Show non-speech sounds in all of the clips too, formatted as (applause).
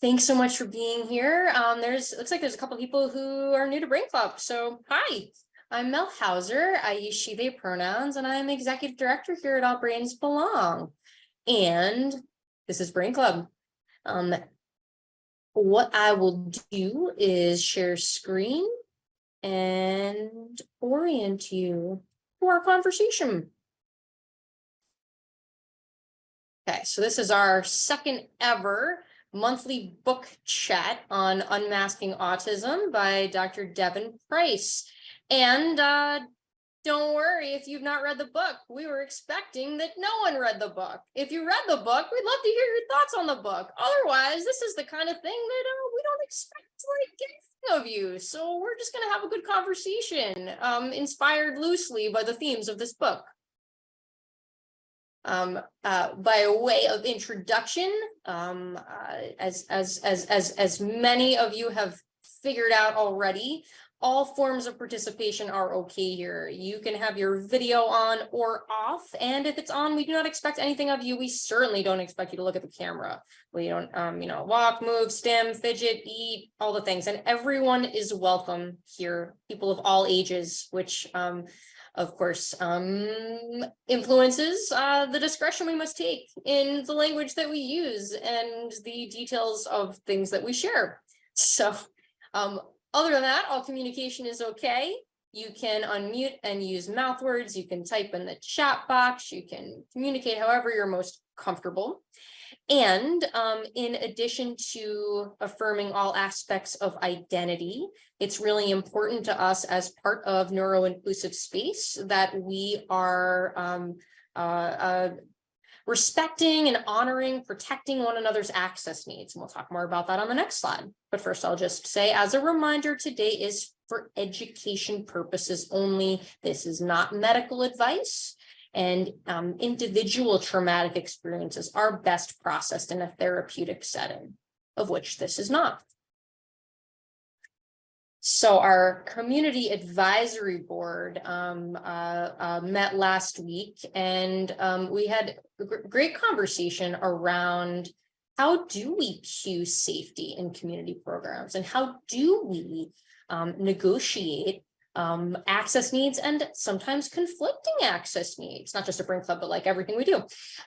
Thanks so much for being here. Um, there's, looks like there's a couple people who are new to Brain Club. So hi, I'm Mel Houser. I use she, they pronouns, and I'm executive director here at All Brains Belong. And this is Brain Club. Um, what I will do is share screen and orient you to our conversation. Okay, so this is our second ever monthly book chat on unmasking autism by Dr. Devon Price. And uh, don't worry if you've not read the book. We were expecting that no one read the book. If you read the book, we'd love to hear your thoughts on the book. Otherwise, this is the kind of thing that uh, we don't expect to like get of you. So we're just going to have a good conversation, um, inspired loosely by the themes of this book. Um, uh, by way of introduction, um, uh, as, as, as, as, as many of you have figured out already, all forms of participation are okay here. You can have your video on or off, and if it's on, we do not expect anything of you. We certainly don't expect you to look at the camera. We don't, um, you know, walk, move, stim, fidget, eat, all the things, and everyone is welcome here. People of all ages, which um, of course, um, influences uh, the discretion we must take in the language that we use and the details of things that we share. So um, other than that, all communication is okay. You can unmute and use mouth words. You can type in the chat box. You can communicate however you're most comfortable. And um, in addition to affirming all aspects of identity, it's really important to us as part of neuro-inclusive space that we are um, uh, uh, respecting and honoring, protecting one another's access needs. And we'll talk more about that on the next slide. But first, I'll just say as a reminder, today is for education purposes only. This is not medical advice and um, individual traumatic experiences are best processed in a therapeutic setting, of which this is not. So our community advisory board um, uh, uh, met last week and um, we had a great conversation around how do we cue safety in community programs and how do we um, negotiate um, access needs and sometimes conflicting access needs, not just a Brain Club, but like everything we do.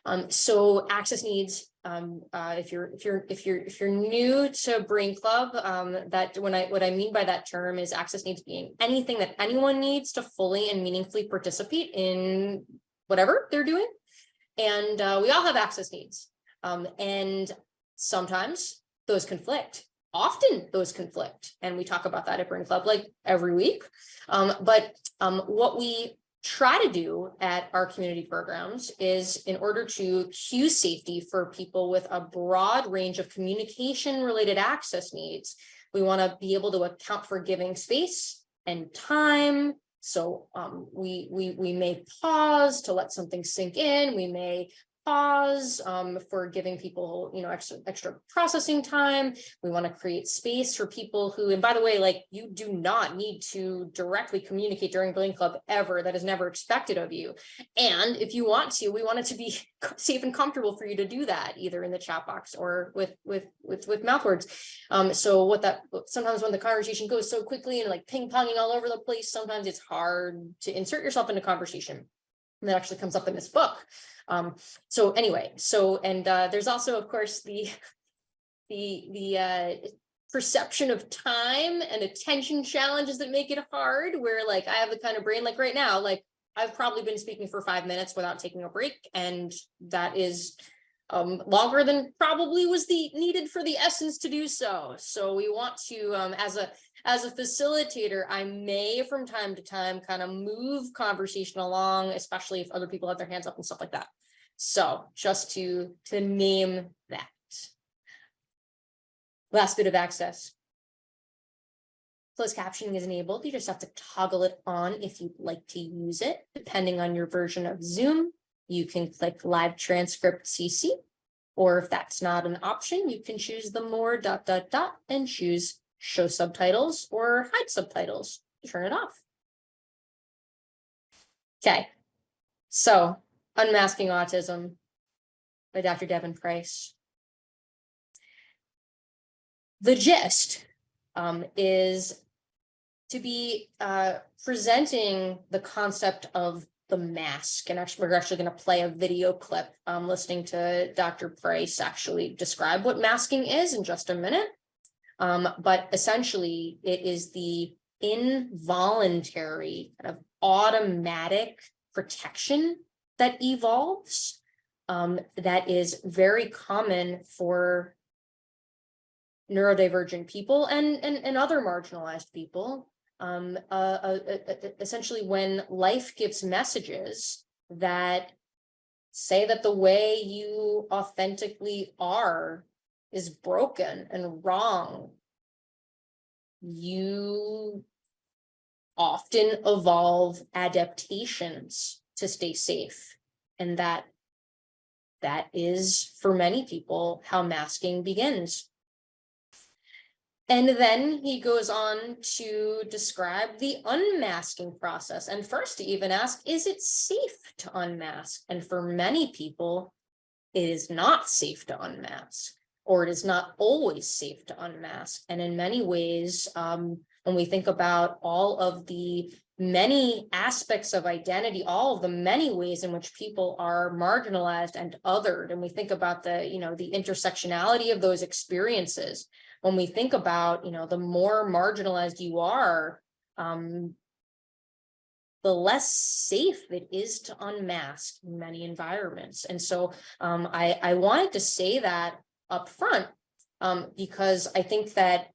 Um, so access needs, um, uh, if you're if you're if you're if you're new to Brain Club, um, that when I what I mean by that term is access needs being anything that anyone needs to fully and meaningfully participate in whatever they're doing. And uh, we all have access needs. Um, and sometimes those conflict often those conflict and we talk about that at Brain Club like every week. Um, but um, what we try to do at our community programs is in order to cue safety for people with a broad range of communication related access needs, we want to be able to account for giving space and time. So um, we, we, we may pause to let something sink in. We may pause um, for giving people, you know, extra, extra processing time. We want to create space for people who, and by the way, like you do not need to directly communicate during Brain Club ever. That is never expected of you. And if you want to, we want it to be (laughs) safe and comfortable for you to do that either in the chat box or with, with, with, with mouth words. Um, so what that, sometimes when the conversation goes so quickly and like ping ponging all over the place, sometimes it's hard to insert yourself into conversation. And that actually comes up in this book. Um, so anyway, so and uh, there's also, of course, the the the uh, perception of time and attention challenges that make it hard. Where like I have the kind of brain like right now, like I've probably been speaking for five minutes without taking a break, and that is um, longer than probably was the needed for the essence to do so. So we want to, um, as a as a facilitator, I may from time to time kind of move conversation along, especially if other people have their hands up and stuff like that. So just to, to name that. Last bit of access. Closed captioning is enabled. You just have to toggle it on if you'd like to use it. Depending on your version of Zoom, you can click live transcript CC, or if that's not an option, you can choose the more dot dot dot and choose show subtitles or hide subtitles, turn it off. Okay, so Unmasking Autism by Dr. Devon Price. the gist um, is to be uh, presenting the concept of the mask. And actually, we're actually going to play a video clip um, listening to Dr. Price actually describe what masking is in just a minute. Um, but essentially, it is the involuntary kind of automatic protection that evolves um, that is very common for neurodivergent people and, and, and other marginalized people. Um, uh, uh, uh, essentially, when life gives messages that say that the way you authentically are is broken and wrong, you often evolve adaptations to stay safe. And that that is for many people how masking begins. And then he goes on to describe the unmasking process. And first to even ask, is it safe to unmask? And for many people, it is not safe to unmask, or it is not always safe to unmask. And in many ways, um, when we think about all of the many aspects of identity, all of the many ways in which people are marginalized and othered, and we think about the, you know, the intersectionality of those experiences, when we think about, you know, the more marginalized you are, um, the less safe it is to unmask in many environments. And so um, I, I wanted to say that up front um, because I think that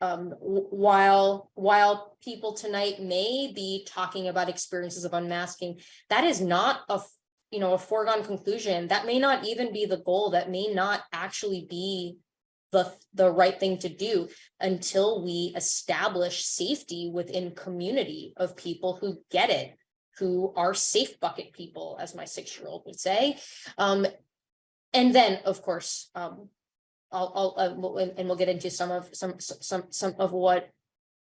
um, while while people tonight may be talking about experiences of unmasking, that is not a you know a foregone conclusion. That may not even be the goal. That may not actually be the the right thing to do until we establish safety within community of people who get it, who are safe bucket people, as my six year old would say. Um, and then, of course, um, I'll, I'll uh, we'll, and we'll get into some of some some some of what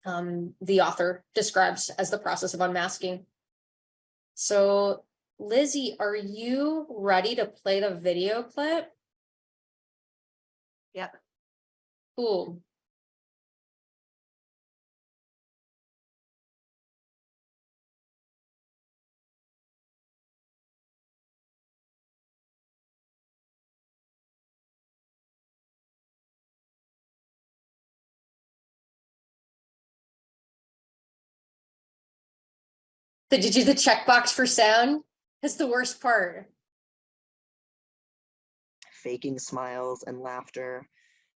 um, the author describes as the process of unmasking. So, Lizzie, are you ready to play the video clip? Yep. Cool. Did you do the checkbox for sound? That's the worst part. faking smiles and laughter,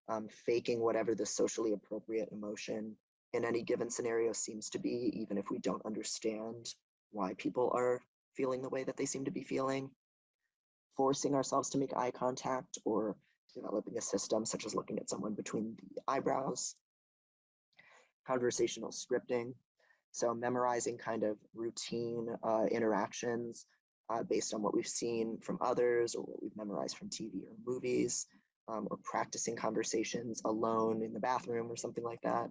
um, faking whatever the socially appropriate emotion in any given scenario seems to be, even if we don't understand why people are feeling the way that they seem to be feeling. Forcing ourselves to make eye contact or developing a system such as looking at someone between the eyebrows. Conversational scripting, so memorizing kind of routine uh, interactions uh, based on what we've seen from others or what we've memorized from TV or movies, um, or practicing conversations alone in the bathroom or something like that.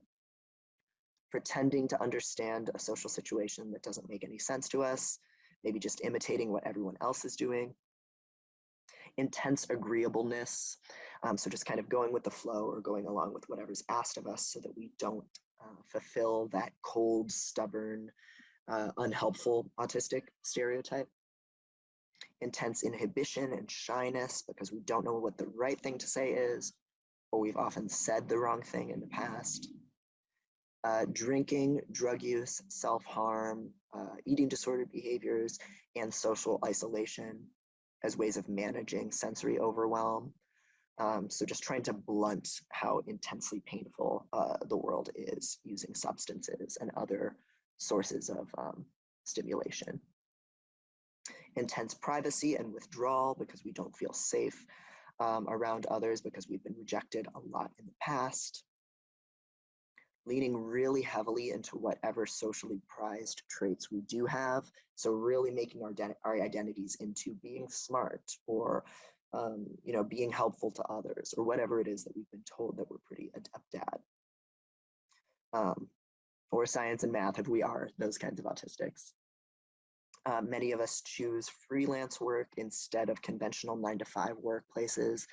Pretending to understand a social situation that doesn't make any sense to us, maybe just imitating what everyone else is doing. Intense agreeableness, um, so just kind of going with the flow or going along with whatever's asked of us so that we don't uh, fulfill that cold, stubborn, uh, unhelpful autistic stereotype intense inhibition and shyness because we don't know what the right thing to say is, or we've often said the wrong thing in the past. Uh, drinking, drug use, self-harm, uh, eating disordered behaviors, and social isolation as ways of managing sensory overwhelm. Um, so just trying to blunt how intensely painful uh, the world is using substances and other sources of um, stimulation intense privacy and withdrawal because we don't feel safe um, around others because we've been rejected a lot in the past. Leaning really heavily into whatever socially prized traits we do have. So really making our, our identities into being smart or um, you know, being helpful to others or whatever it is that we've been told that we're pretty adept at. Um, or science and math if we are those kinds of autistics. Uh, many of us choose freelance work instead of conventional nine to five workplaces.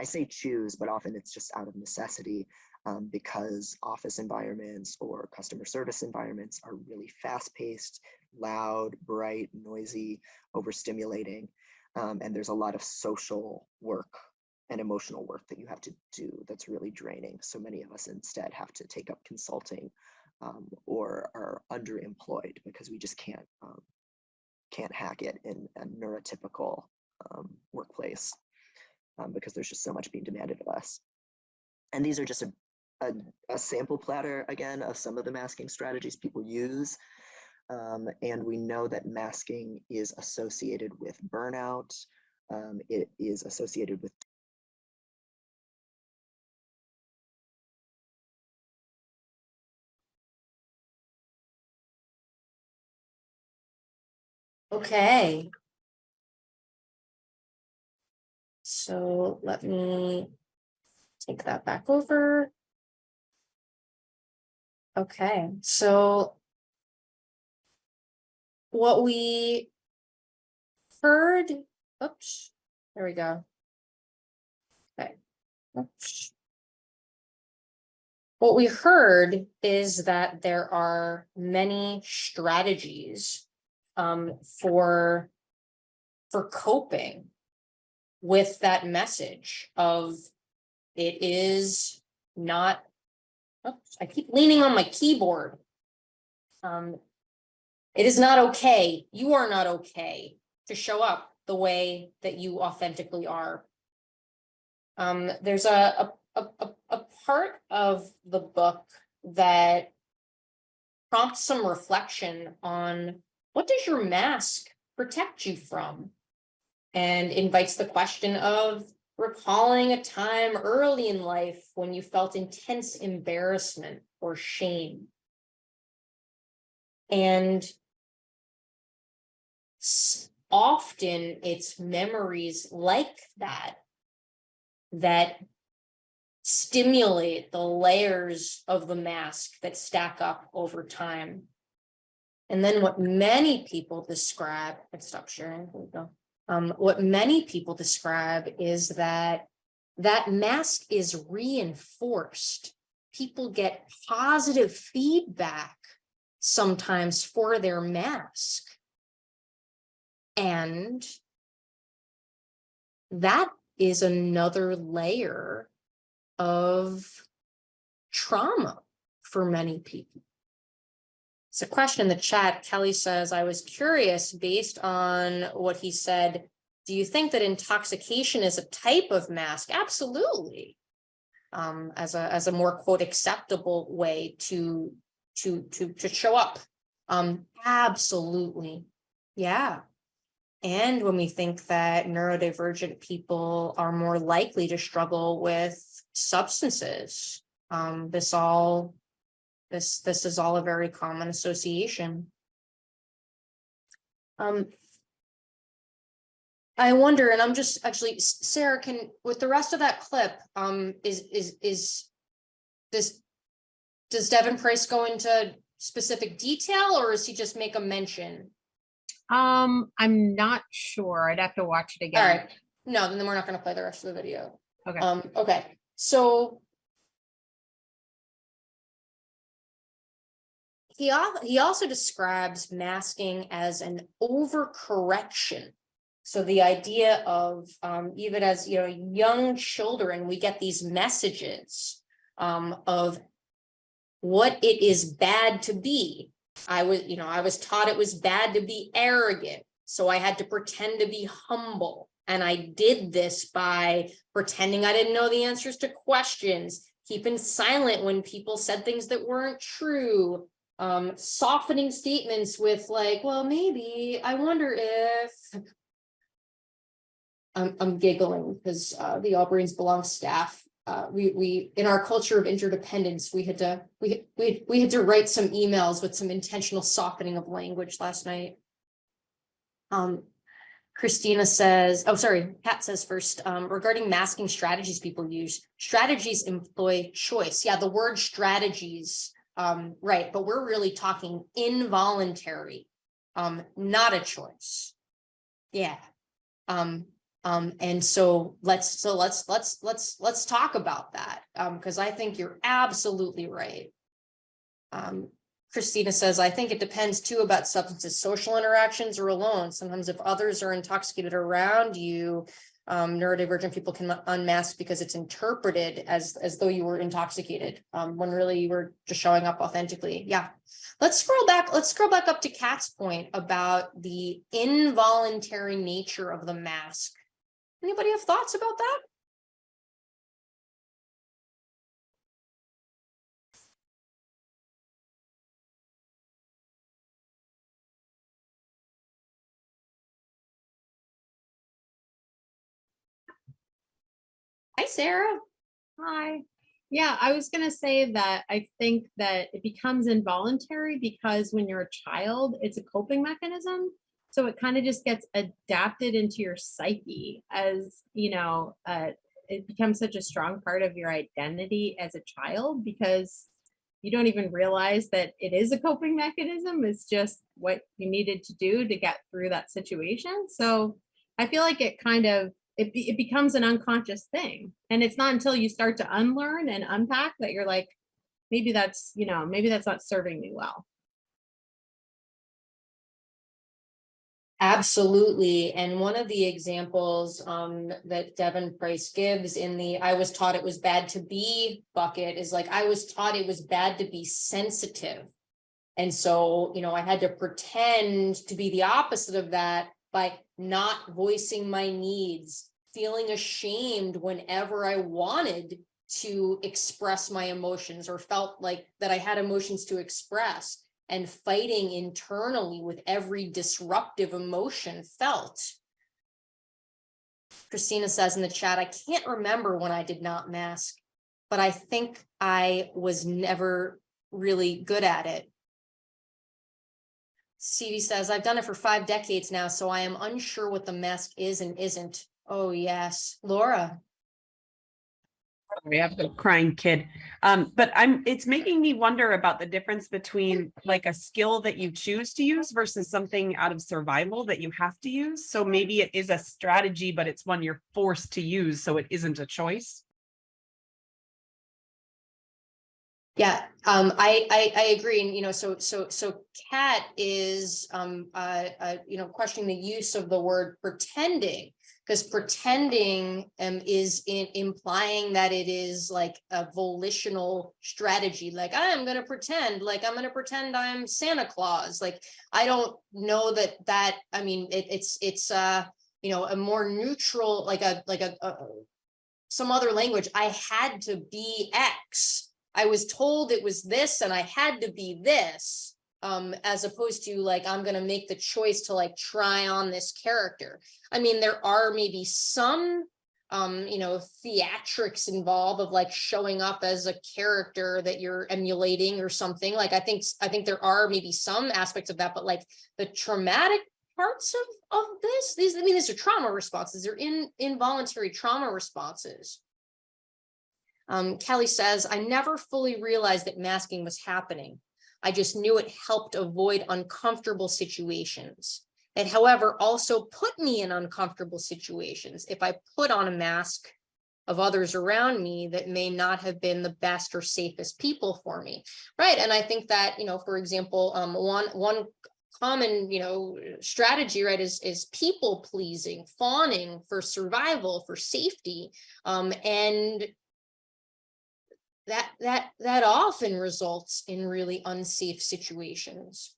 I say choose, but often it's just out of necessity. um, because office environments or customer service environments are really fast-paced, loud, bright, noisy, overstimulating, um, and there's a lot of social work and emotional work that you have to do that's really draining. So many of us instead have to take up consulting um, or are underemployed because we just can't um, can't hack it in a neurotypical um, workplace um, because there's just so much being demanded of us. And these are just a, a, a sample platter again of some of the masking strategies people use. Um, and we know that masking is associated with burnout. Um, it is associated with Okay. So let me take that back over. Okay, so what we heard, oops, there we go. Okay. Oops. What we heard is that there are many strategies um, for, for coping with that message of it is not, oops, I keep leaning on my keyboard. Um, it is not okay, you are not okay to show up the way that you authentically are. Um, there's a, a, a, a- part of the book that prompts some reflection on what does your mask protect you from? And invites the question of recalling a time early in life when you felt intense embarrassment or shame. And often it's memories like that that stimulate the layers of the mask that stack up over time. And then what many people describe, let's stop sharing, we go. Um, what many people describe is that that mask is reinforced. People get positive feedback sometimes for their mask. And that is another layer of trauma for many people. It's a question in the chat. Kelly says, I was curious based on what he said. Do you think that intoxication is a type of mask? Absolutely. Um, as a, as a more quote acceptable way to, to, to, to show up. Um, absolutely. Yeah. And when we think that neurodivergent people are more likely to struggle with substances, um, this all, this, this is all a very common association. Um, I wonder, and I'm just actually, Sarah, can, with the rest of that clip, um, is, is, is this, does Devon Price go into specific detail or is he just make a mention? Um, I'm not sure. I'd have to watch it again. right, no, then we're not gonna play the rest of the video. Okay. Um, okay, so. He he also describes masking as an overcorrection. So the idea of, um, even as, you know, young children, we get these messages, um, of. What it is bad to be. I was, you know, I was taught it was bad to be arrogant, so I had to pretend to be humble. And I did this by pretending I didn't know the answers to questions, keeping silent when people said things that weren't true. Um, softening statements with like, well, maybe, I wonder if. I'm, I'm giggling because, uh, the All Brains belong staff uh, we, we, in our culture of interdependence, we had to, we, we, we had to write some emails with some intentional softening of language last night. Um, Christina says, oh, sorry, Pat says first, um, regarding masking strategies people use, strategies employ choice. Yeah, the word strategies, um, right, but we're really talking involuntary, um, not a choice. Yeah. Um, Um, and so let's, so let's, let's, let's, let's talk about that, um, because I think you're absolutely right. Um, Christina says, I think it depends too about substances, social interactions or alone. Sometimes if others are intoxicated around you, um, neurodivergent people can unmask because it's interpreted as, as though you were intoxicated, um, when really you were just showing up authentically. Yeah. Let's scroll back, let's scroll back up to Kat's point about the involuntary nature of the mask. Anybody have thoughts about that? Hi, Sarah. Hi. Yeah, I was gonna say that I think that it becomes involuntary because when you're a child, it's a coping mechanism. So it kind of just gets adapted into your psyche as, you know, uh, it becomes such a strong part of your identity as a child because you don't even realize that it is a coping mechanism. It's just what you needed to do to get through that situation. So I feel like it kind of it, it becomes an unconscious thing. And it's not until you start to unlearn and unpack that you're like, maybe that's, you know, maybe that's not serving me well. Absolutely. And one of the examples um that Devon Price gives in the I was taught it was bad to be bucket is like I was taught it was bad to be sensitive. And so, you know, I had to pretend to be the opposite of that by not voicing my needs, feeling ashamed whenever I wanted to express my emotions or felt like that I had emotions to express and fighting internally with every disruptive emotion felt. Christina says in the chat, I can't remember when I did not mask, but I think I was never really good at it. CV says, I've done it for five decades now, so I am unsure what the mask is and isn't. Oh, yes. Laura, I have the crying kid. Um, but I'm, it's making me wonder about the difference between like a skill that you choose to use versus something out of survival that you have to use. So maybe it is a strategy, but it's one you're forced to use, so it isn't a choice. Yeah, um, I, I, I agree. And, you know, so, so, so cat is, um, uh, uh, you know, questioning the use of the word pretending. Because pretending, um, is in, implying that it is like a volitional strategy, like I'm gonna pretend, like I'm gonna pretend I'm Santa Claus. Like, I don't know that that, I mean, it, it's, it's, uh, you know, a more neutral, like a, like a, a some other language, I had to be X. I was told it was this and I had to be this, um, as opposed to like, I'm gonna make the choice to like try on this character. I mean, there are maybe some, um, you know, theatrics involved of like showing up as a character that you're emulating or something. Like, I think, I think there are maybe some aspects of that, but like the traumatic parts of, of this, these, I mean, these are trauma responses. They're in involuntary trauma responses. Um, Kelly says, I never fully realized that masking was happening. I just knew it helped avoid uncomfortable situations. It, however, also put me in uncomfortable situations if I put on a mask of others around me that may not have been the best or safest people for me. Right. And I think that, you know, for example, um, one, one common, you know, strategy, right, is, is people pleasing, fawning for survival, for safety. Um, and that that that often results in really unsafe situations.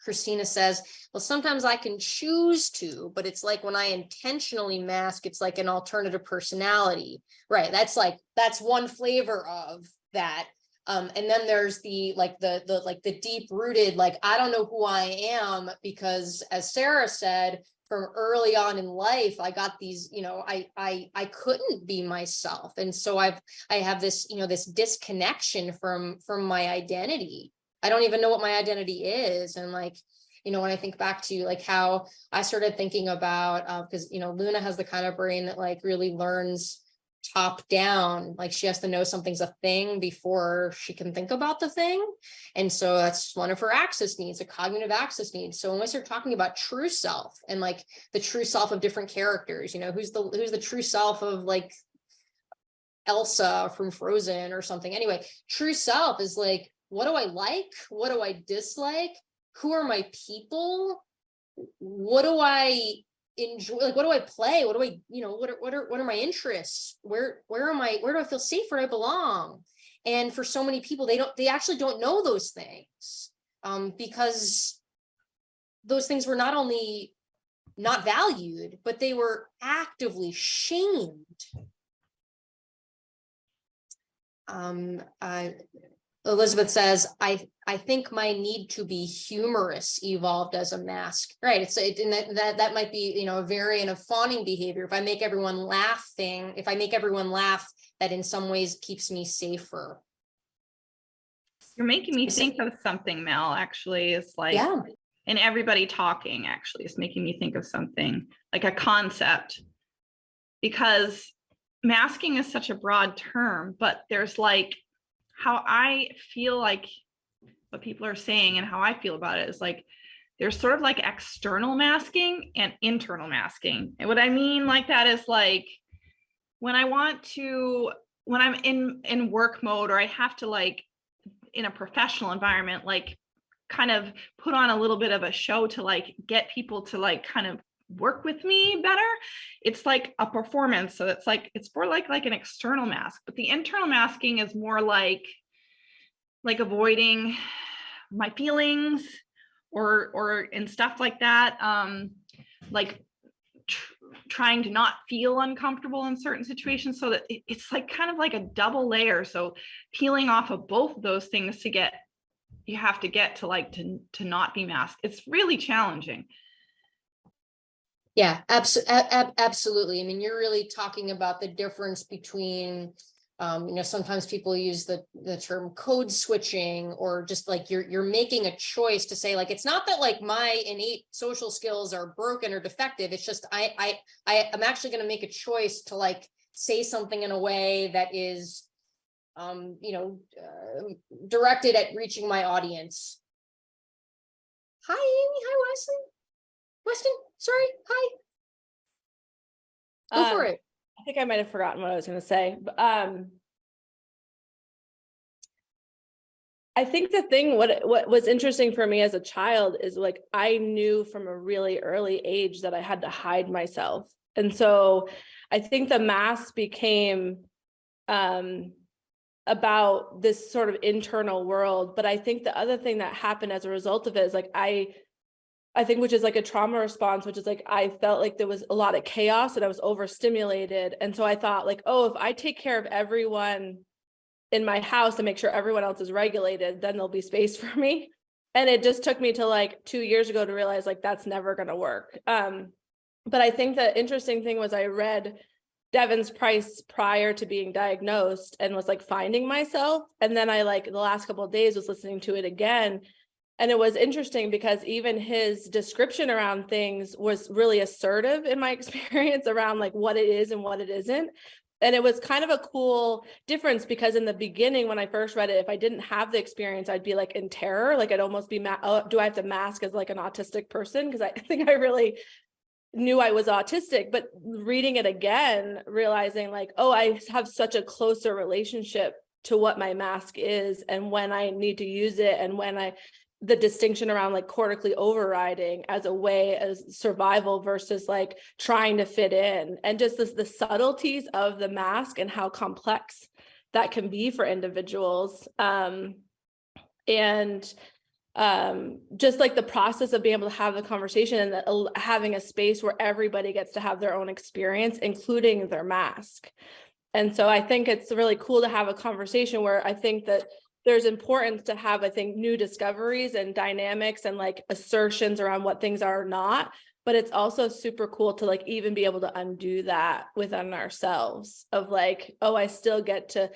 Christina says, well, sometimes I can choose to, but it's like when I intentionally mask, it's like an alternative personality, right? That's like, that's one flavor of that. Um, and then there's the, like the, the, like the deep rooted, like, I don't know who I am because as Sarah said, from early on in life, I got these, you know, I, I, I couldn't be myself. And so I've, I have this, you know, this disconnection from, from my identity. I don't even know what my identity is. And like, you know, when I think back to like how I started thinking about, uh, because, you know, Luna has the kind of brain that like really learns top down, like she has to know something's a thing before she can think about the thing. And so that's one of her access needs, a cognitive access needs. So when we start talking about true self and like the true self of different characters, you know, who's the who's the true self of like Elsa from Frozen or something. Anyway, true self is like, what do I like? What do I dislike? Who are my people? What do I enjoy? Like, what do I play? What do I, you know, what are, what are, what are my interests? Where, where am I, where do I feel safe? Where I belong? And for so many people, they don't, they actually don't know those things. Um, because those things were not only not valued, but they were actively shamed. Um, uh, Elizabeth says, I, I think my need to be humorous evolved as a mask, right? It's, it, and that, that, that might be, you know, a variant of fawning behavior. If I make everyone laughing, if I make everyone laugh, that in some ways keeps me safer. You're making me think of something, Mel, actually, it's like, Yeah, and everybody talking actually is making me think of something, like a concept. Because masking is such a broad term, but there's like, how I feel like what people are saying and how I feel about it is like, there's sort of like external masking and internal masking. And what I mean like that is like, when I want to, when I'm in, in work mode or I have to like, in a professional environment, like kind of put on a little bit of a show to like get people to like kind of work with me better it's like a performance. So it's like it's more like like an external mask but the internal masking is more like like avoiding my feelings or or and stuff like that um like tr- trying to not feel uncomfortable in certain situations. So that it- it's like kind of like a double layer. So peeling off of both of those things to get you have to get to like to to not be masked. It's really challenging yeah, absolutely, absolutely. I mean, you're really talking about the difference between, um, you know, sometimes people use the, the term code switching or just like you're, you're making a choice to say like, it's not that like my innate social skills are broken or defective. It's just I, I, I am actually going to make a choice to like say something in a way that is, um, you know, uh, directed at reaching my audience. Hi, Amy. Hi, Wesley. Weston, sorry. Hi. Go for Um, it. I think I might have forgotten what I was gonna say, but, um. I think the thing, what, what was interesting for me as a child is like, I knew from a really early age that I had to hide myself. And so I think the mask became, um, about this sort of internal world. But I think the other thing that happened as a result of it is like, I, I think which is like a trauma response, which is like I felt like there was a lot of chaos and I was overstimulated. And so I thought like, oh, if I take care of everyone in my house and make sure everyone else is regulated, then there'll be space (laughs) for me. And it just took me to like two years ago to realize like that's never gonna work. Um, but I think the interesting thing was I read Devon's Price prior to being diagnosed and was like finding myself. And then I like the last couple of days was listening to it again. And it was interesting because even his description around things was really assertive in my (laughs) experience around like what it is and what it isn't. And it was kind of a cool difference because in the beginning, when I first read it, if I didn't have the experience, I'd be like in terror, like I'd almost be, oh, do I have to mask as like an autistic person? Because (laughs) I think I really knew I was autistic, but reading it again, realizing like, oh, I have such a closer relationship to what my mask is and when I need to use it and when I the distinction around like cortically overriding as a way as survival versus like trying to fit in and just this the subtleties of the mask and how complex that can be for individuals um and um just like the process of being able to have the conversation and the, al- having a space where everybody gets to have their own experience including their mask. And so i think it's really cool to have a conversation where i think that there's importance to have, I think, new discoveries and dynamics and like assertions around what things are not. but it's also super cool to like even be able to undo that within ourselves of like, oh, I still get to,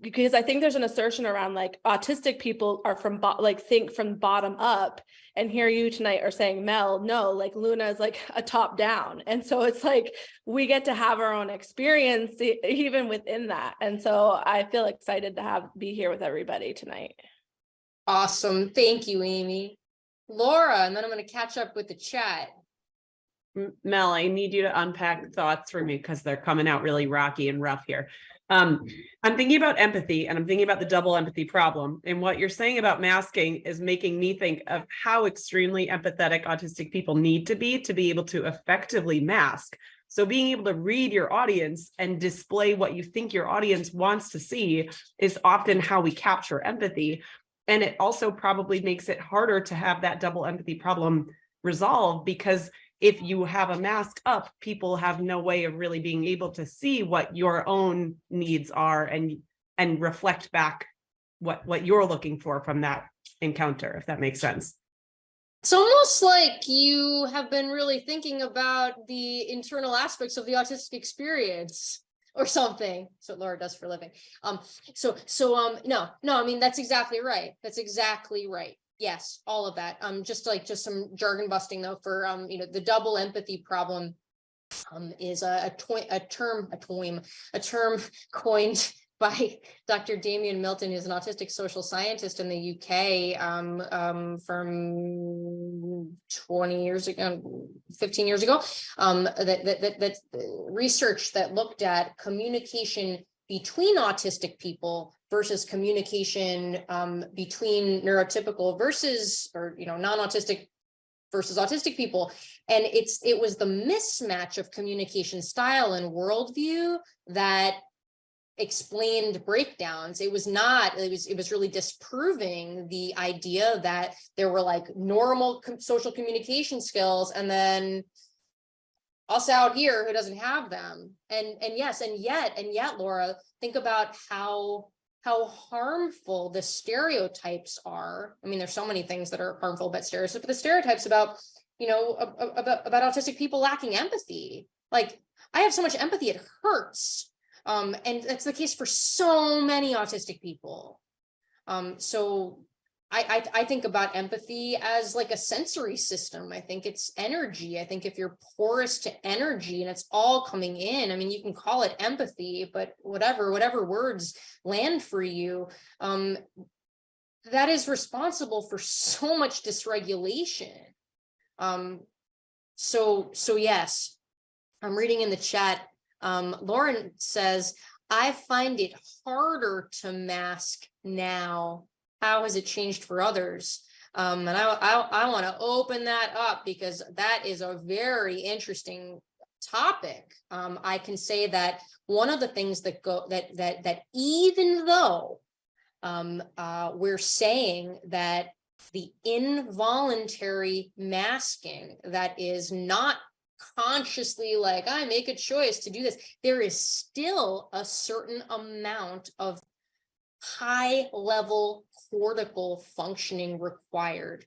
because I think there's an assertion around like autistic people are from like think from bottom up. And here you tonight are saying, Mel, no, like Luna is like a top down. And so it's like we get to have our own experience even within that. And so I feel excited to have be here with everybody tonight. Awesome. Thank you, Amy. Laura, and then I'm gonna catch up with the chat. Mel, I need you to unpack thoughts for me because they're coming out really rocky and rough here. Um, I'm thinking about empathy and I'm thinking about the double empathy problem. And what you're saying about masking is making me think of how extremely empathetic autistic people need to be to be able to effectively mask. So being able to read your audience and display what you think your audience wants to see is often how we capture empathy. And it also probably makes it harder to have that double empathy problem resolved because if you have a mask up, people have no way of really being able to see what your own needs are and and reflect back what what you're looking for from that encounter, if that makes sense. It's almost like you have been really thinking about the internal aspects of the autistic experience or something. What Laura does for a living. Um, so, so, um, no, no, I mean, that's exactly right. That's exactly right. Yes, all of that. Um, just like, just some jargon busting though for, um, you know, the double empathy problem um, is a, a a term, a toim, a term (laughs) coined by Dr. Damian Milton, who's an autistic social scientist in the UK um, um, from 20 years ago, 15 years ago, um, that, that, that, that uh, research that looked at communication between autistic people versus communication um, between neurotypical versus, or, you know, non-autistic versus autistic people. And it's, it was the mismatch of communication style and worldview that explained breakdowns it was not it was it was really disproving the idea that there were like normal com- social communication skills and then us out here who doesn't have them. And and yes and yet and yet laura think about how how harmful the stereotypes are. I mean there's so many things that are harmful about stereotypes but the stereotypes about you know about about autistic people lacking empathy. Like i have so much empathy it hurts. Um, and that's the case for so many autistic people. Um, so I, I, I think about empathy as like a sensory system. I think it's energy. I think if you're porous to energy and it's all coming in, I mean, you can call it empathy, but whatever, whatever words land for you, um, that is responsible for so much dysregulation. Um, so, so yes, I'm reading in the chat, um, Lauren says, I find it harder to mask now. How has it changed for others? Um, and I, I, I want to open that up because that is a very interesting topic. Um, I can say that one of the things that go that that that even though um, uh, we're saying that the involuntary masking that is not consciously like I make a choice to do this, there is still a certain amount of high level cortical functioning required.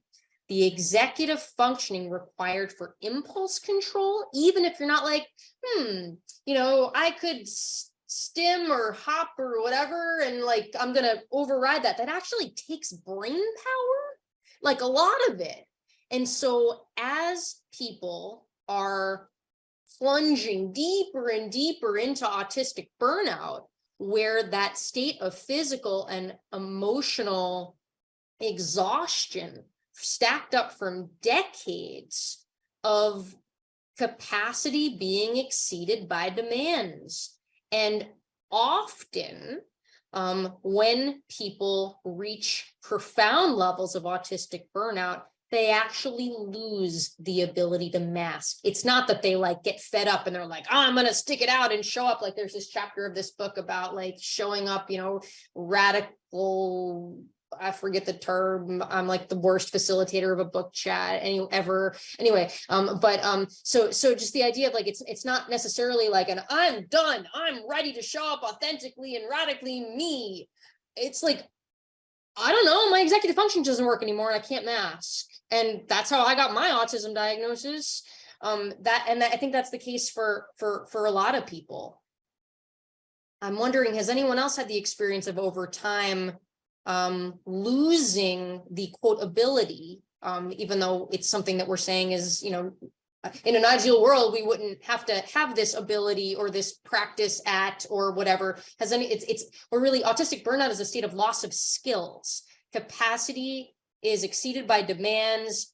The executive functioning required for impulse control, even if you're not like, hmm, you know, I could stim or hop or whatever, and like I'm gonna override that. That actually takes brain power, like a lot of it. And so as people are plunging deeper and deeper into autistic burnout, where that state of physical and emotional exhaustion stacked up from decades of capacity being exceeded by demands. And often, um, when people reach profound levels of autistic burnout, they actually lose the ability to mask. It's not that they like get fed up and they're like, oh, I'm gonna stick it out and show up. Like there's this chapter of this book about like showing up, you know, radical. I forget the term. I'm like the worst facilitator of a book chat any ever. Anyway, um, but um, so so just the idea of like it's it's not necessarily like an I'm done. I'm ready to show up authentically and radically me. It's like I don't know, my executive function doesn't work anymore and I can't mask. And that's how I got my autism diagnosis. Um, that, and I think that's the case for, for, for a lot of people. I'm wondering, has anyone else had the experience of over time um, losing the quote ability? Um, even though it's something that we're saying is, you know, in an ideal world, we wouldn't have to have this ability or this practice at or whatever. Has any, it's, it's, or really autistic burnout is a state of loss of skills. Capacity is exceeded by demands,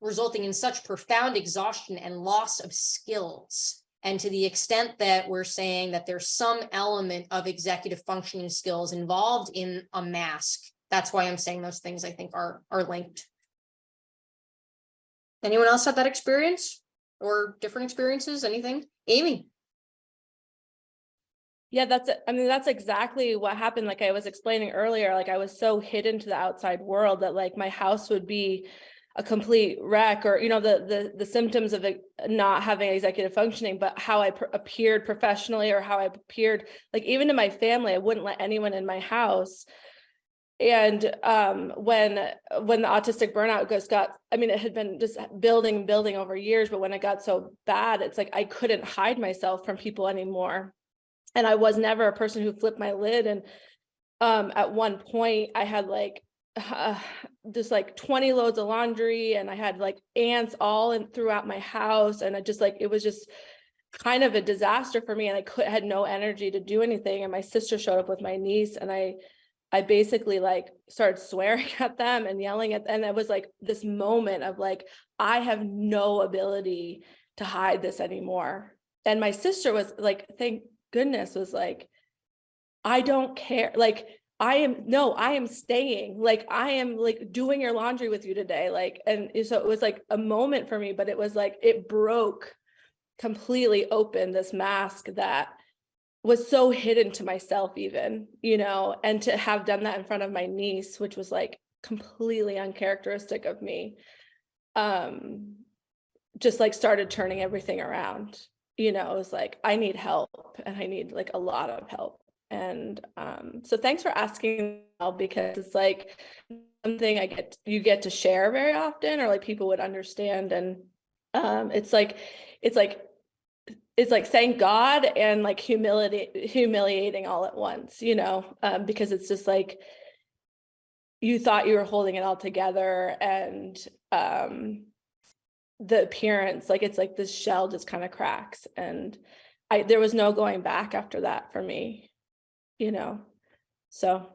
resulting in such profound exhaustion and loss of skills. And to the extent that we're saying that there's some element of executive functioning skills involved in a mask, that's why I'm saying those things I think are, are linked. Anyone else had that experience or different experiences, anything? Amy? Yeah, that's. I mean, that's exactly what happened. Like I was explaining earlier, like I was so hidden to the outside world that like my house would be a complete wreck or, you know, the, the, the symptoms of not having executive functioning, but how I appeared professionally or how I appeared, like even to my family, I wouldn't let anyone in my house. And um, when when the autistic burnout just got, I mean, it had been just building and building over years, but when it got so bad, it's like I couldn't hide myself from people anymore. And I was never a person who flipped my lid. And um, at one point, I had like uh, (sighs) just like 20 loads of laundry, and I had like ants all in throughout my house, and I just like it was just kind of a disaster for me, and I could had no energy to do anything. And my sister showed up with my niece, and I I basically like started swearing (laughs) at them and yelling at them. and it was like this moment of like I have no ability to hide this anymore. And my sister was like, thank goodness, was like, I don't care. Like I am no, I am staying. Like I am like doing your laundry with you today. Like and so it was like a moment for me, but it was like it broke completely open this mask that was so hidden to myself even, you know, and to have done that in front of my niece, which was like completely uncharacteristic of me, um, just like started turning everything around. You know, it was like, I need help and I need like a lot of help. And um, so thanks for asking because it's like something I get, you get to share very often or like people would understand. And um, it's like, it's like it's like thank God and like humility humiliating all at once, you know, um, because it's just like you thought you were holding it all together and um the appearance like it's like this shell just kind of cracks and I there was no going back after that for me, you know. So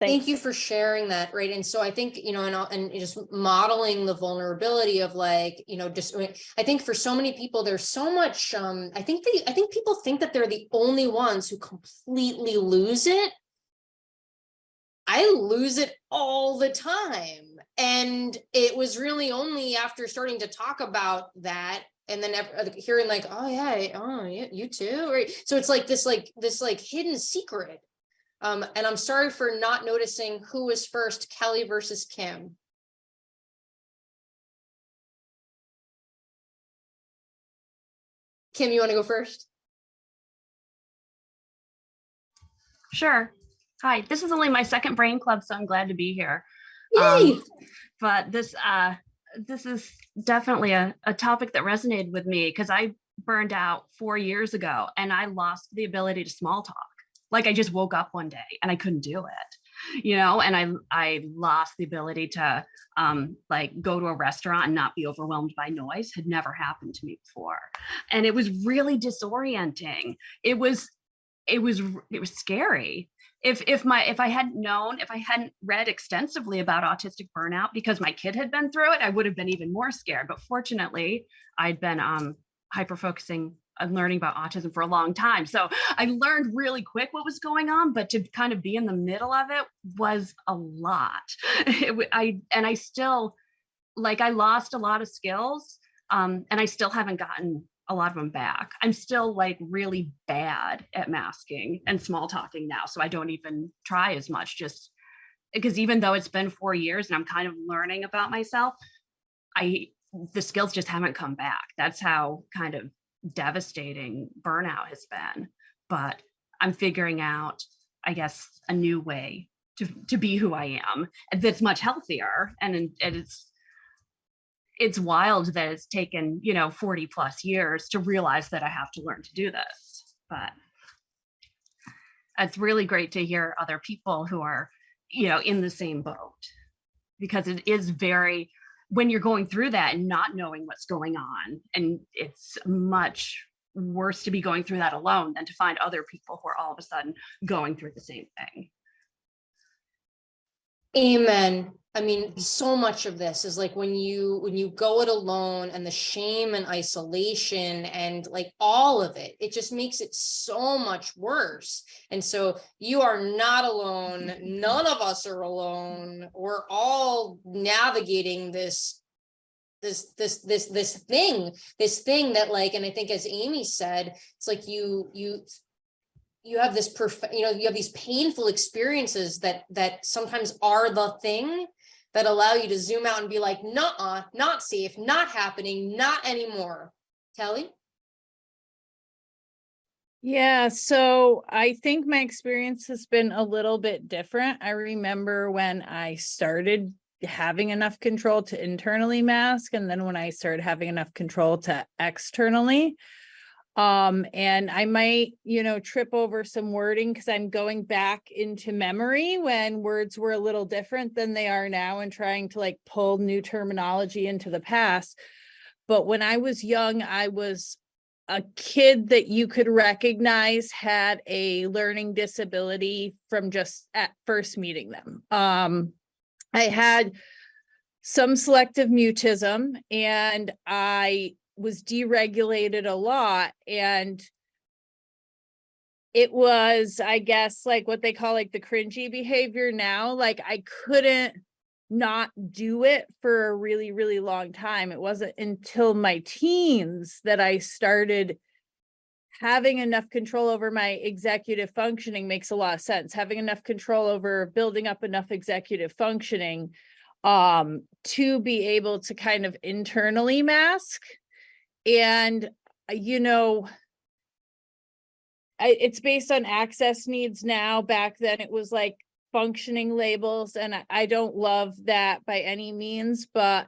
Thank you for sharing that, right? And so I think, you know, and, and just modeling the vulnerability of like, you know, just, I think for so many people, there's so much, um, I think they, I think people think that they're the only ones who completely lose it. I lose it all the time. And it was really only after starting to talk about that and then hearing like, oh yeah, oh yeah, you too, right? So it's like this, like this, like hidden secret um, and I'm sorry for not noticing who was first, Kelly versus Kim. Kim, you want to go first? Sure. Hi, this is only my second brain club, so I'm glad to be here. Yay! Um, but this uh this is definitely a, a topic that resonated with me because I burned out four years ago and I lost the ability to small talk. Like I just woke up one day and I couldn't do it, you know, and I I lost the ability to um like go to a restaurant and not be overwhelmed by noise had never happened to me before. And it was really disorienting. It was it was it was scary if if my if i hadn't known if i hadn't read extensively about autistic burnout because my kid had been through it i would have been even more scared but fortunately i'd been um hyper focusing on learning about autism for a long time so i learned really quick what was going on but to kind of be in the middle of it was a lot (laughs) It i and i still like i lost a lot of skills um and i still haven't gotten a lot of them back. I'm still like really bad at masking and small talking now. So I don't even try as much just because even though it's been four years and I'm kind of learning about myself, I the skills just haven't come back. That's how kind of devastating burnout has been. But I'm figuring out, I guess, a new way to, to be who I am that's much healthier and, and it's it's wild that it's taken, you know, 40 plus years to realize that I have to learn to do this. But it's really great to hear other people who are, you know, in the same boat because it is very, when you're going through that and not knowing what's going on, and it's much worse to be going through that alone than to find other people who are all of a sudden going through the same thing. Amen. I mean, mm-hmm. so much of this is like when you, when you go it alone and the shame and isolation and like all of it, it just makes it so much worse. And so you are not alone. Mm-hmm. None of us are alone. We're all navigating this this this this this thing this thing that like and i think as amy said it's like you you you have this perfect you know you have these painful experiences that that sometimes are the thing that allow you to zoom out and be like nah not safe not happening not anymore kelly Yeah, so I think my experience has been a little bit different. I remember when I started having enough control to internally mask and then when I started having enough control to externally. Um, and I might, you know, trip over some wording because I'm going back into memory when words were a little different than they are now and trying to like pull new terminology into the past. But when I was young, I was a kid that you could recognize had a learning disability from just at first meeting them. Um, I had some selective mutism and I was deregulated a lot and it was, I guess, like what they call like the cringy behavior now, like I couldn't not do it for a really, really long time. It wasn't until my teens that I started having enough control over my executive functioning makes a lot of sense. Having enough control over building up enough executive functioning um, to be able to kind of internally mask. And, uh, you know, I, it's based on access needs now. Back then it was like functioning labels and I, I don't love that by any means, but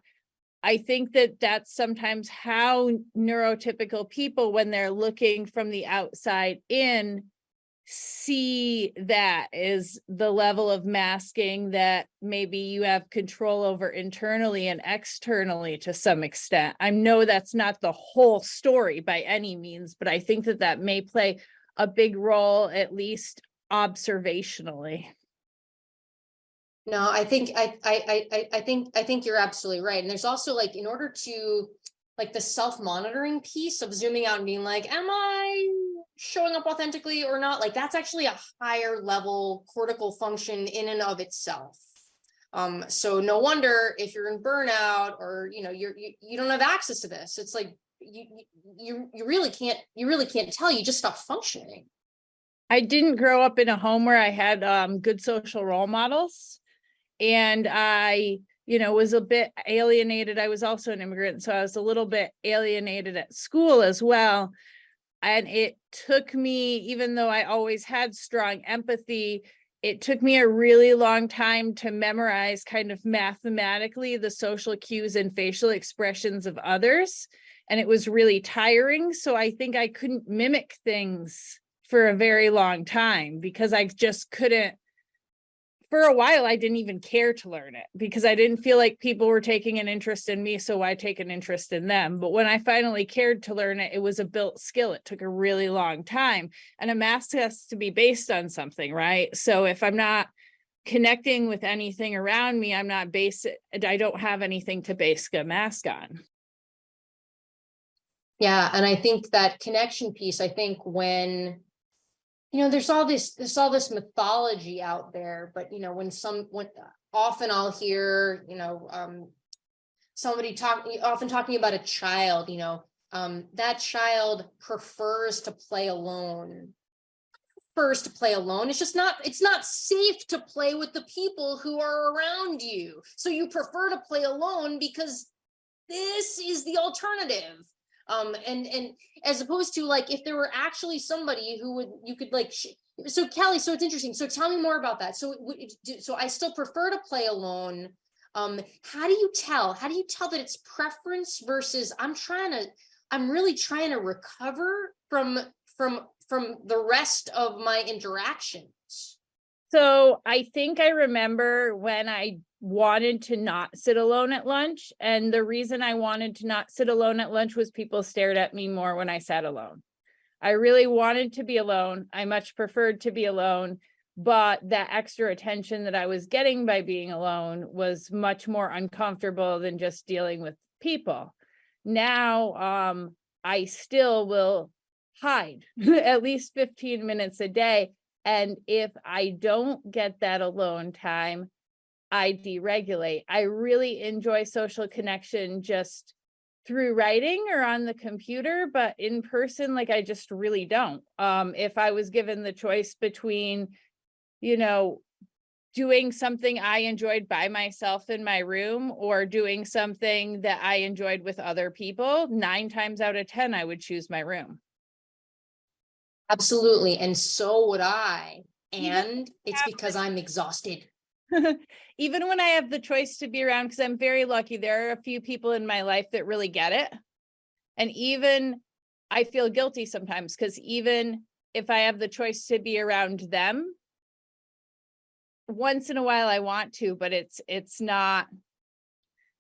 I think that that's sometimes how neurotypical people, when they're looking from the outside in, see that is the level of masking that maybe you have control over internally and externally to some extent. I know that's not the whole story by any means, but I think that that may play a big role, at least observationally. No, I think I I I I think I think you're absolutely right. And there's also like in order to like the self-monitoring piece of zooming out and being like, am I showing up authentically or not? Like that's actually a higher level cortical function in and of itself. Um, so no wonder if you're in burnout or you know you're you, you don't have access to this. It's like you you you really can't you really can't tell. You just stop functioning. I didn't grow up in a home where I had um, good social role models. And I, you know, was a bit alienated. I was also an immigrant, so I was a little bit alienated at school as well. And it took me, even though I always had strong empathy, it took me a really long time to memorize kind of mathematically the social cues and facial expressions of others. And it was really tiring. So I think I couldn't mimic things for a very long time because I just couldn't for a while, I didn't even care to learn it because I didn't feel like people were taking an interest in me. So why take an interest in them? But when I finally cared to learn it, it was a built skill. It took a really long time and a mask has to be based on something, right? So if I'm not connecting with anything around me, I'm not base I don't have anything to base a mask on. Yeah, and I think that connection piece, I think when you know, there's all this, there's all this mythology out there, but you know, when some, when often I'll hear, you know, um, somebody talk, often talking about a child, you know, um, that child prefers to play alone. Prefers to play alone. It's just not, it's not safe to play with the people who are around you. So you prefer to play alone because this is the alternative um and and as opposed to like if there were actually somebody who would you could like so kelly so it's interesting so tell me more about that so so i still prefer to play alone Um, how do you tell? How do you tell that it's preference versus I'm trying to, I'm really trying to recover from, from, from the rest of my interactions? So I think I remember when I wanted to not sit alone at lunch. And the reason I wanted to not sit alone at lunch was people stared at me more when I sat alone. I really wanted to be alone. I much preferred to be alone. But that extra attention that I was getting by being alone was much more uncomfortable than just dealing with people. Now, um, I still will hide (laughs) at least 15 minutes a day. And if I don't get that alone time, I deregulate. I really enjoy social connection just through writing or on the computer, but in person, like I just really don't. Um, if I was given the choice between, you know, doing something I enjoyed by myself in my room or doing something that I enjoyed with other people, nine times out of 10, I would choose my room. Absolutely, and so would I. And it's because I'm exhausted. (laughs) (laughs) Even when I have the choice to be around, because I'm very lucky, there are a few people in my life that really get it. And even I feel guilty sometimes because even if I have the choice to be around them, once in a while I want to, but it's it's not.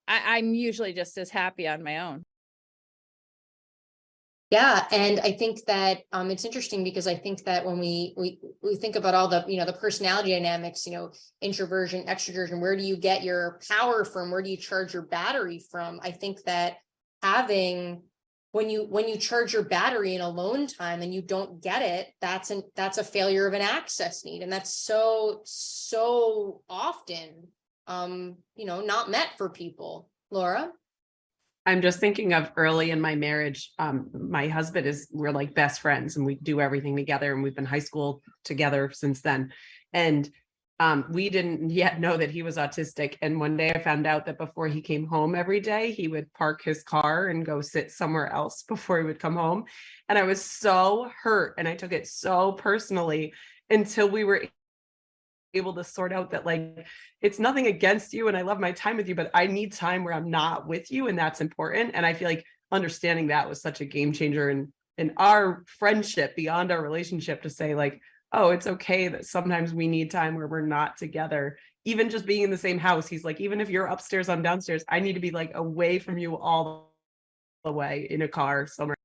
I, I'm usually just as happy on my own. Yeah, and I think that um it's interesting because I think that when we we we think about all the, you know, the personality dynamics, you know, introversion, extroversion, where do you get your power from? Where do you charge your battery from? I think that having when you when you charge your battery in alone time and you don't get it, that's an that's a failure of an access need. And that's so, so often um, you know, not met for people. Laura? I'm just thinking of early in my marriage. Um, my husband is, we're like best friends and we do everything together and we've been high school together since then. And um, we didn't yet know that he was autistic. And one day I found out that before he came home every day, he would park his car and go sit somewhere else before he would come home. And I was so hurt and I took it so personally until we were able to sort out that like it's nothing against you and I love my time with you, but I need time where I'm not with you and that's important. And I feel like understanding that was such a game changer in in our friendship beyond our relationship to say like, oh, it's okay that sometimes we need time where we're not together. Even just being in the same house, he's like, even if you're upstairs, I'm downstairs, I need to be like away from you all the way in a car somewhere.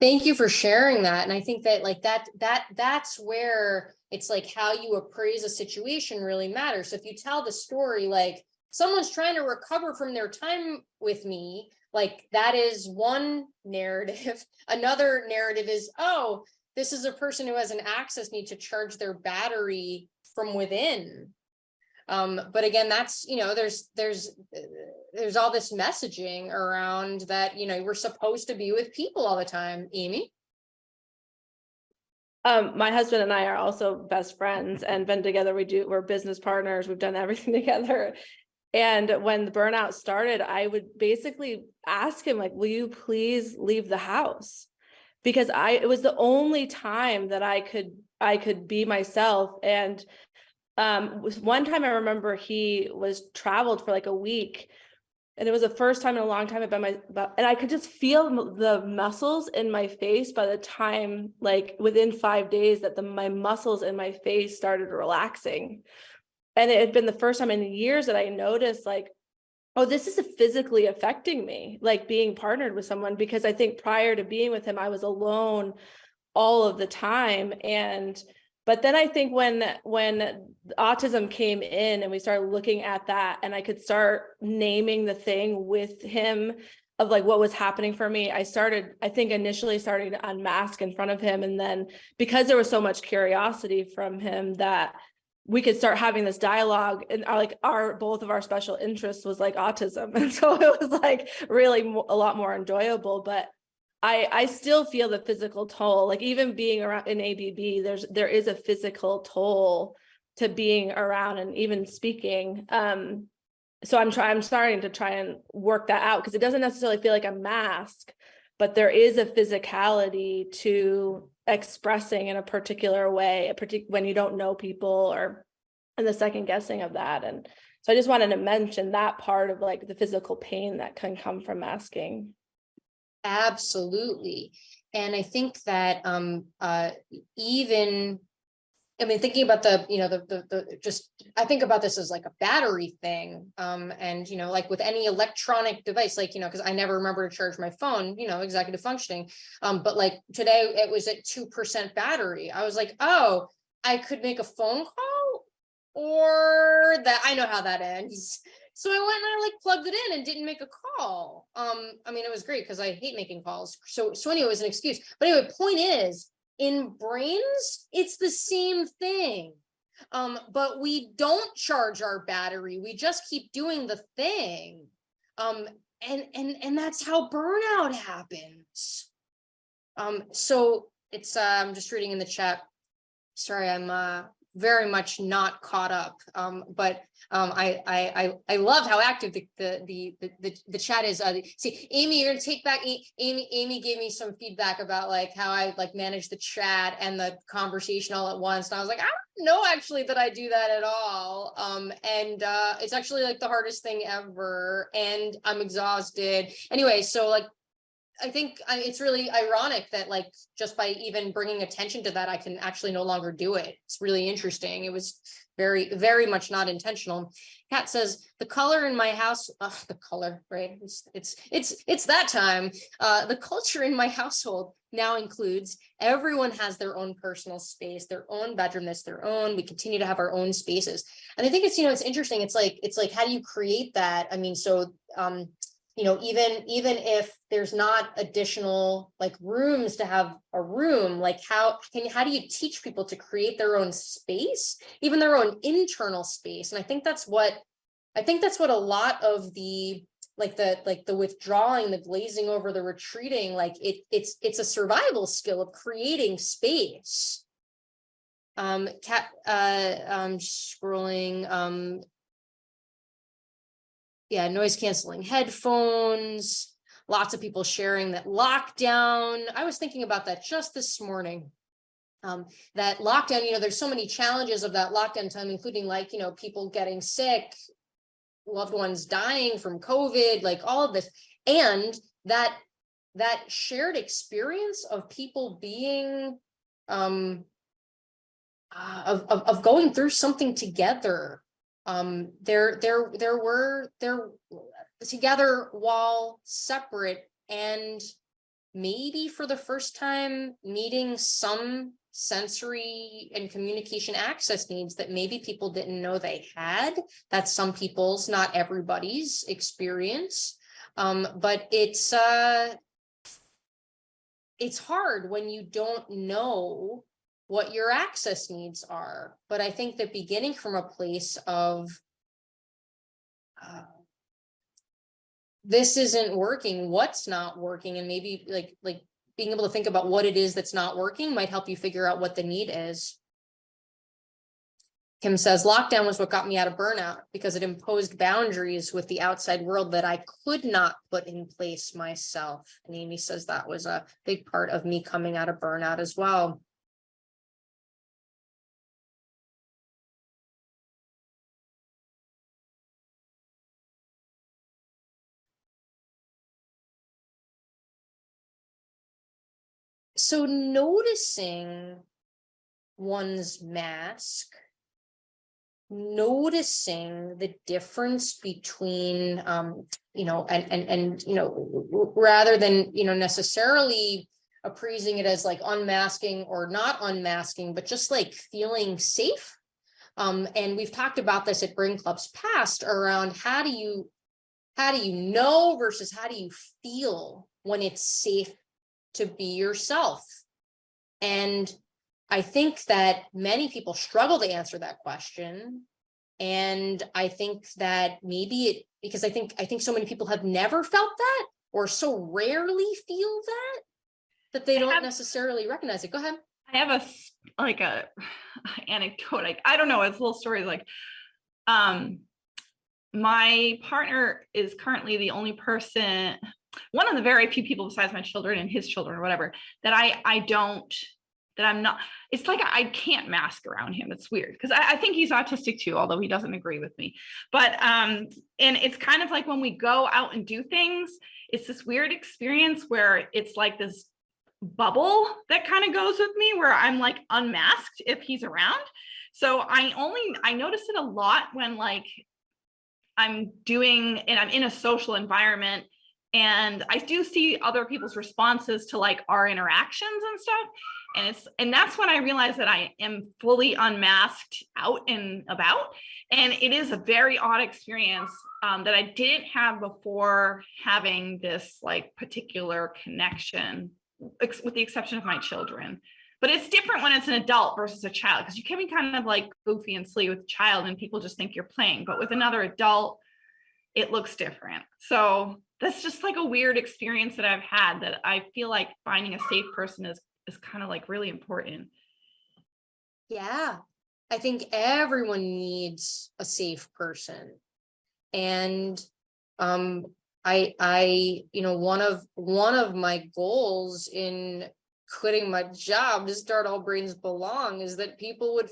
Thank you for sharing that. And I think that like that, that, that's where it's like how you appraise a situation really matters. So if you tell the story, like someone's trying to recover from their time with me, like that is one narrative. (laughs) Another narrative is, oh, this is a person who has an access need to charge their battery from within. Um, but again, that's, you know, there's, there's, there's all this messaging around that, you know, we're supposed to be with people all the time. Amy? Um, my husband and I are also best friends and been together. We do, we're business partners. We've done (laughs) everything together. And when the burnout started, I would basically ask him like, will you please leave the house? Because I, it was the only time that I could, I could be myself. And um, was one time I remember he was traveled for like a week and it was the first time in a long time been my, and I could just feel the muscles in my face by the time, like within five days that the, my muscles in my face started relaxing. And it had been the first time in years that I noticed like, oh, this is physically affecting me, like being partnered with someone, because I think prior to being with him, I was alone all of the time. And but then I think when when autism came in and we started looking at that and I could start naming the thing with him of like what was happening for me, I started, I think initially starting to unmask in front of him. And then because there was so much curiosity from him that we could start having this dialogue and our, like our both of our special interests was like autism. (laughs) And so it was like really a lot more enjoyable. But I I still feel the physical toll, like even being around in ABB, there's there is a physical toll to being around and even speaking. Um, so I'm trying, I'm starting to try and work that out because it doesn't necessarily feel like a mask, but there is a physicality to expressing in a particular way, a partic- when you don't know people or and the second guessing of that. And so I just wanted to mention that part of like the physical pain that can come from masking. Absolutely. And I think that um uh even, I mean, thinking about the, you know, the the the just, I think about this as like a battery thing. Um, and you know, like with any electronic device, like, you know, because I never remember to charge my phone, you know, executive functioning. Um, but like today it was at two percent battery. I was like, oh, I could make a phone call or that I know how that ends. So I went and I like plugged it in and didn't make a call. Um, I mean, it was great because I hate making calls. So, so anyway, it was an excuse. But anyway, point is, in brains, it's the same thing. Um, but we don't charge our battery. We just keep doing the thing. Um, and and and that's how burnout happens. Um, so it's uh, I'm just reading in the chat. Sorry, I'm uh very much not caught up. Um, but um, I, I, I, love how active the, the, the, the, the, the chat is. Uh, see, Amy, you're gonna take back, Amy, Amy gave me some feedback about like how I like manage the chat and the conversation all at once. And I was like, I don't know actually that I do that at all. Um, and uh, it's actually like the hardest thing ever and I'm exhausted. Anyway, so like I think I- it's really ironic that like, just by even bringing attention to that, I can actually no longer do it. It's really interesting. It was very, very much not intentional. Kat says, the color in my house, the color, right? It's, it's, it's, it's that time. Uh, the culture in my household now includes everyone has their own personal space, their own bedroom that's their own. We continue to have our own spaces. And I think it's, you know, it's interesting. It's like, it's like, how do you create that? I mean, so, um, you know, even, even if there's not additional like rooms to have a room, like how can, how do you teach people to create their own space, even their own internal space? And I think that's what, I think that's what a lot of the, like the, like the withdrawing, the glazing over, the retreating, like it, it's, it's a survival skill of creating space. Um, Kat, uh, um, scrolling, um, yeah, noise canceling headphones, lots of people sharing that lockdown. I was thinking about that just this morning. Um, that lockdown, you know, there's so many challenges of that lockdown time, including like, you know, people getting sick, loved ones dying from COVID, like all of this. And that, that shared experience of people being, um, uh, of, of, of going through something together um, there, there, there were, there, together while separate and maybe for the first time meeting some sensory and communication access needs that maybe people didn't know they had. That's some people's, not everybody's experience. Um, but it's, uh, it's hard when you don't know what your access needs are. But I think that beginning from a place of uh, this isn't working, what's not working, and maybe like like being able to think about what it is that's not working might help you figure out what the need is. Kim says lockdown was what got me out of burnout because it imposed boundaries with the outside world that I could not put in place myself. And Amy says that was a big part of me coming out of burnout as well. So noticing one's mask, noticing the difference between, um, you know, and, and, and, you know, rather than, you know, necessarily appraising it as like unmasking or not unmasking, but just like feeling safe. Um, and we've talked about this at Brain Club's past around how do you, how do you know versus how do you feel when it's safe to be yourself? And I think that many people struggle to answer that question. And I think that maybe it, because I think, I think so many people have never felt that or so rarely feel that, that they don't have- necessarily recognize it. Go ahead. I have a, like a (laughs) anecdote. Like I don't know, it's a little story. Like, um, my partner is currently the only person, one of the very few people besides my children and his children or whatever, that I I don't that I'm not, it's like I can't mask around him. It's weird because I, I think he's autistic too, although he doesn't agree with me. But um, and it's kind of like when we go out and do things, it's this weird experience where it's like this bubble that kind of goes with me where I'm like unmasked if he's around. So I only I notice it a lot when like I'm doing and I'm in a social environment and I do see other people's responses to like our interactions and stuff. And it's and that's when I realize that I am fully unmasked out and about. And it is a very odd experience um, that I didn't have before having this like particular connection, ex- with the exception of my children. But it's different when it's an adult versus a child because you can be kind of like goofy and silly with a child and people just think you're playing. But with another adult, it looks different. So that's just like a weird experience that I've had that I feel like finding a safe person is is kind of like really important. Yeah, I think everyone needs a safe person. And um, I, I, you know, one of, one of my goals in quitting my job to start All Brains Belong is that people would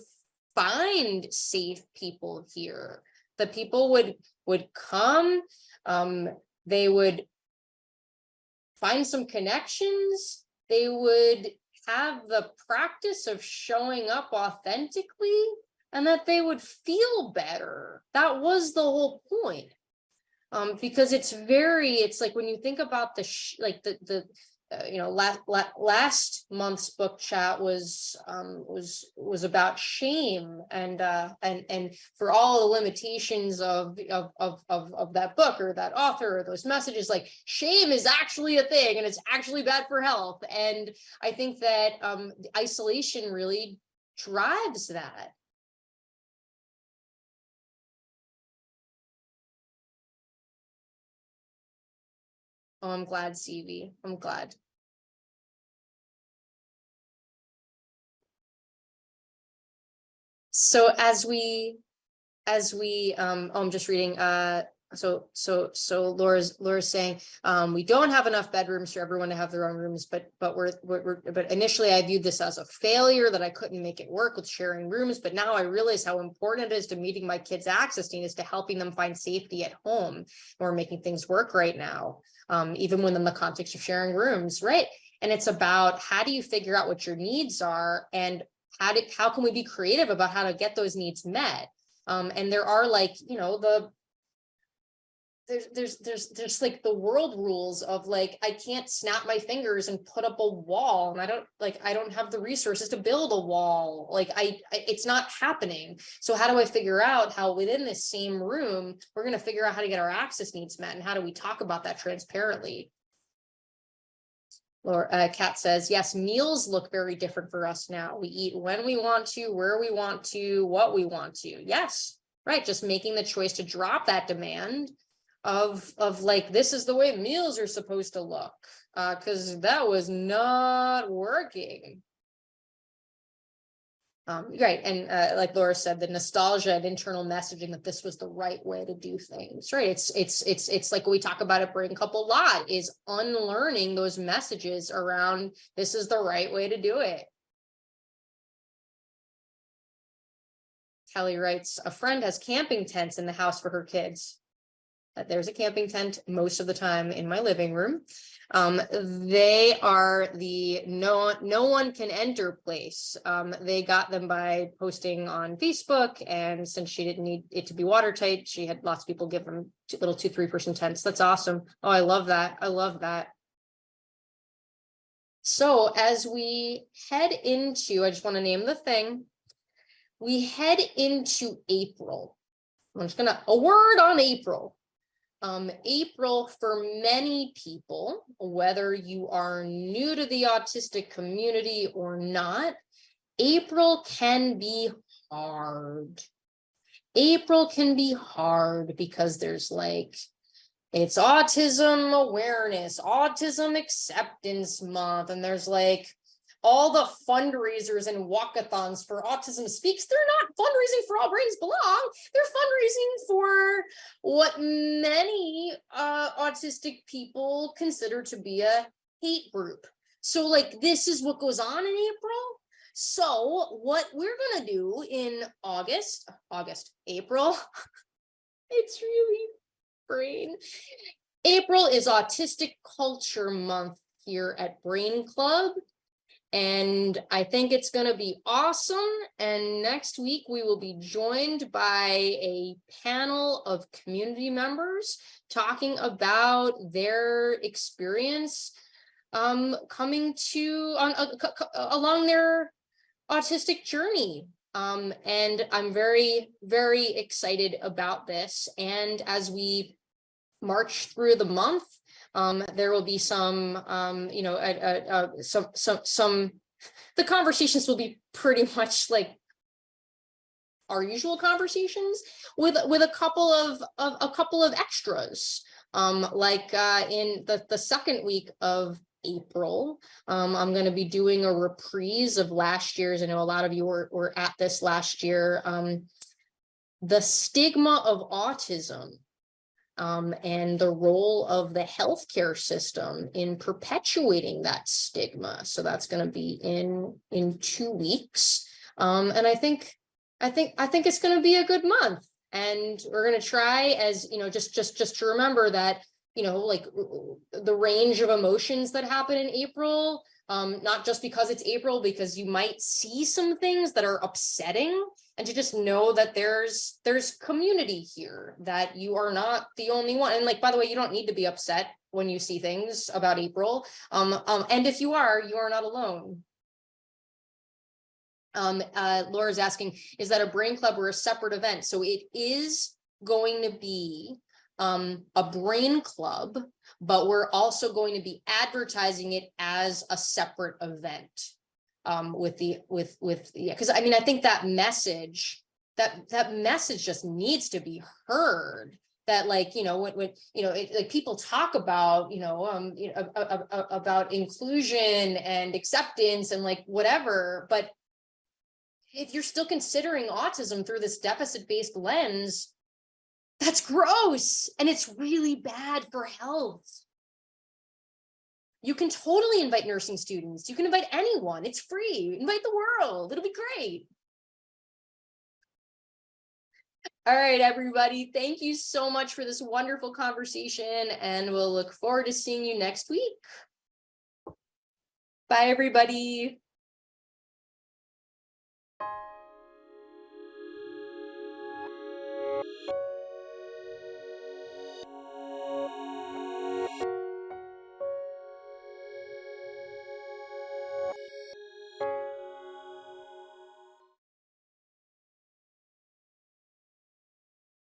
find safe people here. That people would, would come, um, they would find some connections, they would have the practice of showing up authentically and that they would feel better. That was the whole point. Um, because it's very, it's like when you think about the, like the, the, uh, you know, last, last month's book chat was, um, was, was about shame and, uh, and, and for all the limitations of, of, of, of, of that book or that author or those messages, like shame is actually a thing and it's actually bad for health. And I think that, um, isolation really drives that. Oh, I'm glad, CV. I'm glad. So as we, as we, um, oh, I'm just reading, uh, so, so, so Laura's, Laura's saying, um, we don't have enough bedrooms for everyone to have their own rooms, but, but we're, we're, but initially I viewed this as a failure that I couldn't make it work with sharing rooms, but now I realize how important it is to meeting my kids' access needs to helping them find safety at home. We're making things work right now, um, even when in the context of sharing rooms, right? And it's about how do you figure out what your needs are and how do, how can we be creative about how to get those needs met? Um, and there are like, you know, the there's there's there's there's like the world rules of like I can't snap my fingers and put up a wall and I don't like I don't have the resources to build a wall like I, I it's not happening so how do I figure out how within this same room we're going to figure out how to get our access needs met and how do we talk about that transparently or uh, Kat says, yes, meals look very different for us now. We eat when we want to, where we want to, what we want to. Yes, right. Just making the choice to drop that demand of, of like, this is the way meals are supposed to look. Uh, cause that was not working. Um, right, and uh, like Laura said, the nostalgia and internal messaging that this was the right way to do things, right? It's it's it's it's like we talk about it Brain Club a lot is unlearning those messages around this is the right way to do it. Kelly writes, a friend has camping tents in the house for her kids. There's a camping tent most of the time in my living room. Um, they are the no, no one can enter place. Um, they got them by posting on Facebook and since she didn't need it to be watertight, she had lots of people give them two- little two, three person tents. That's awesome. Oh, I love that. I love that. So as we head into, I just want to name the thing. We head into April. I'm just gonna, a word on April. Um, April for many people, whether you are new to the autistic community or not, April can be hard. April can be hard because there's like, it's autism awareness, autism acceptance month, and there's like all the fundraisers and walkathons for Autism Speaks, they're not fundraising for All Brains Belong. They're fundraising for what many uh, autistic people consider to be a hate group. So like this is what goes on in April. So what we're gonna do in August, August, April. (laughs) It's really brain. April is Autistic Culture Month here at Brain Club. And I think it's gonna be awesome. And next week, we will be joined by a panel of community members talking about their experience um, coming to on uh, along their autistic journey. Um, and I'm very, very excited about this. And as we march through the month, um, there will be some, um, you know, uh, uh, some, some, some, the conversations will be pretty (laughs) much like our usual conversations with, with a couple of, of, a couple of extras. Um, like, uh, in the, the second week of April, um, I'm gonna be doing a reprise of last year's, I know a lot of you were, were at this last year, um, the stigma of autism um, and the role of the healthcare system in perpetuating that stigma. So that's going to be in in two weeks. Um, and I think I think I think it's going to be a good month. And we're going to try as you know, just just just to remember that you know, like the range of emotions that happen in April. Um, not just because it's April, because you might see some things that are upsetting and to just know that there's there's community here that you are not the only one and like by the way you don't need to be upset when you see things about april um, um and if you are you are not alone. Um uh laura's asking is that a brain club or a separate event? So it is going to be um a brain club but we're also going to be advertising it as a separate event um, with the, with, with, yeah, because I mean, I think that message, that, that message just needs to be heard. That like, you know, what when, you know, it, like people talk about, you know, um, you know, a- a- a- about inclusion and acceptance and like whatever, but if you're still considering autism through this deficit-based lens, that's gross and it's really bad for health. You can totally invite nursing students. You can invite anyone. It's free. Invite the world. It'll be great. All right, everybody. Thank you so much for this wonderful conversation and we'll look forward to seeing you next week. Bye, everybody.